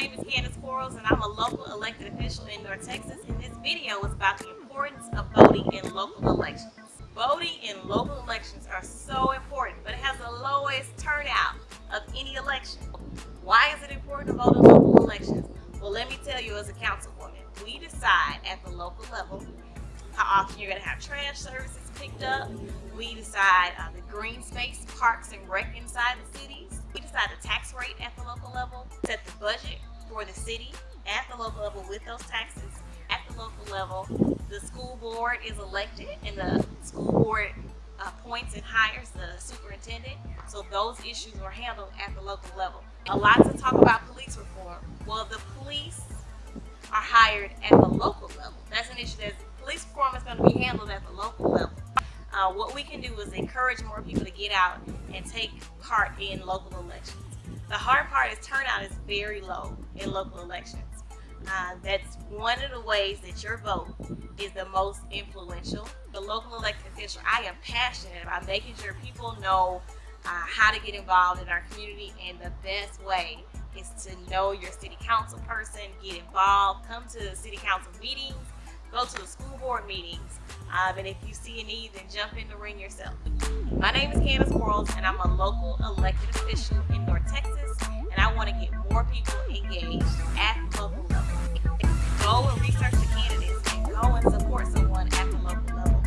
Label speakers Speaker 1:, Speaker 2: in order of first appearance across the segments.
Speaker 1: name is Candace Quarles and I'm a local elected official in North Texas and this video is about the importance of voting in local elections. Voting in local elections are so important but it has the lowest turnout of any election. Why is it important to vote in local elections? Well let me tell you as a councilwoman, we decide at the local level how often you're going to have trash services picked up. We decide uh, the green space, parks and rec inside the cities. We decide the tax rate at the local level, set the budget for the city at the local level with those taxes. At the local level, the school board is elected and the school board appoints and hires the superintendent. So those issues are handled at the local level. A lot to talk about police reform. Well, the police are hired at the local level. That's an issue that police reform is going to be handled at the local level. Uh, what we can do is encourage more people to get out and take part in local elections. The hard part is turnout is very low in local elections. Uh, that's one of the ways that your vote is the most influential. The local elected official, I am passionate about making sure people know uh, how to get involved in our community and the best way is to know your city council person, get involved, come to city council meetings, go to the school board meetings, um, and if you see a need, then jump in the ring yourself. My name is Candace Quarles, and I'm a local elected official in North Texas, and I want to get more people engaged at the local level. Go and research the candidates and go and support someone at the local level.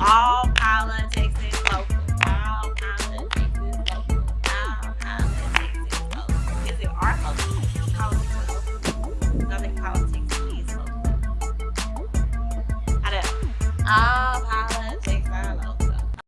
Speaker 1: All politics is local. All politics is local. All politics is local. Is it our local? Politics are local. Nothing politics is local. I don't. Um,